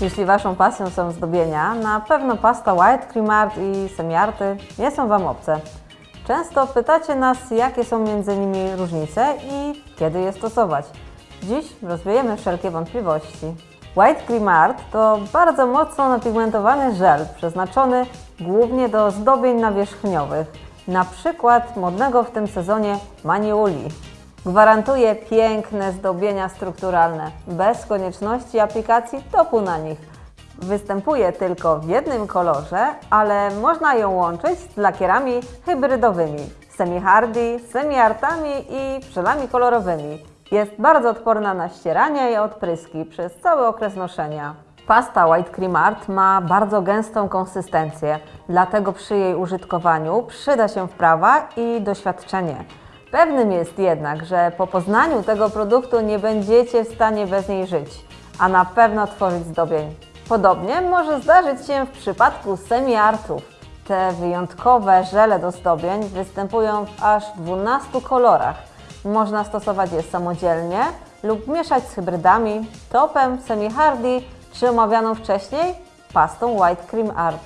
Jeśli Waszą pasją są zdobienia, na pewno pasta White Cream Art i semiarty nie są Wam obce. Często pytacie nas, jakie są między nimi różnice i kiedy je stosować. Dziś rozwiejemy wszelkie wątpliwości. White Cream Art to bardzo mocno napigmentowany żel przeznaczony głównie do zdobień nawierzchniowych, na przykład modnego w tym sezonie maniuli. Gwarantuje piękne zdobienia strukturalne, bez konieczności aplikacji topu na nich. Występuje tylko w jednym kolorze, ale można ją łączyć z lakierami hybrydowymi, semi-hardy, semi-artami i żelami kolorowymi. Jest bardzo odporna na ścieranie i odpryski przez cały okres noszenia. Pasta White Cream Art ma bardzo gęstą konsystencję, dlatego przy jej użytkowaniu przyda się wprawa i doświadczenie. Pewnym jest jednak, że po poznaniu tego produktu nie będziecie w stanie bez niej żyć, a na pewno tworzyć zdobień. Podobnie może zdarzyć się w przypadku semi-artów. Te wyjątkowe żele do zdobień występują w aż 12 kolorach. Można stosować je samodzielnie lub mieszać z hybrydami, topem, semi-hardy czy omawianą wcześniej pastą White Cream Art.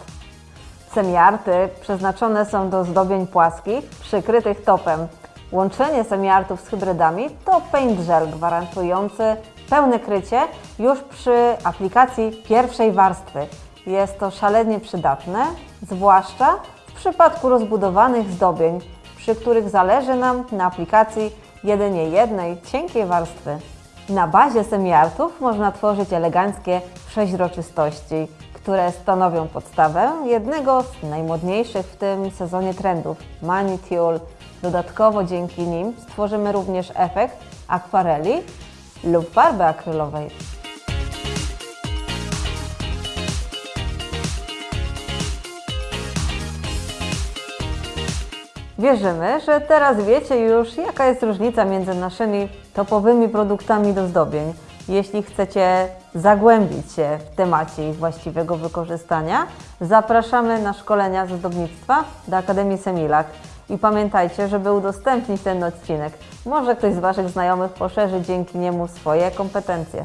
Semiarty przeznaczone są do zdobień płaskich, przykrytych topem. Łączenie semiartów z hybrydami to paint gel gwarantujący pełne krycie już przy aplikacji pierwszej warstwy. Jest to szalenie przydatne, zwłaszcza w przypadku rozbudowanych zdobień, przy których zależy nam na aplikacji jedynie jednej cienkiej warstwy. Na bazie semiartów można tworzyć eleganckie przeźroczystości, które stanowią podstawę jednego z najmodniejszych w tym sezonie trendów Mani Tulle. Dodatkowo dzięki nim stworzymy również efekt akwareli lub farby akrylowej. Wierzymy, że teraz wiecie już, jaka jest różnica między naszymi topowymi produktami do zdobień. Jeśli chcecie zagłębić się w temacie ich właściwego wykorzystania, zapraszamy na szkolenia z ozdobnictwa do Akademii Semilak. I pamiętajcie, żeby udostępnić ten odcinek. Może ktoś z Waszych znajomych poszerzy dzięki niemu swoje kompetencje.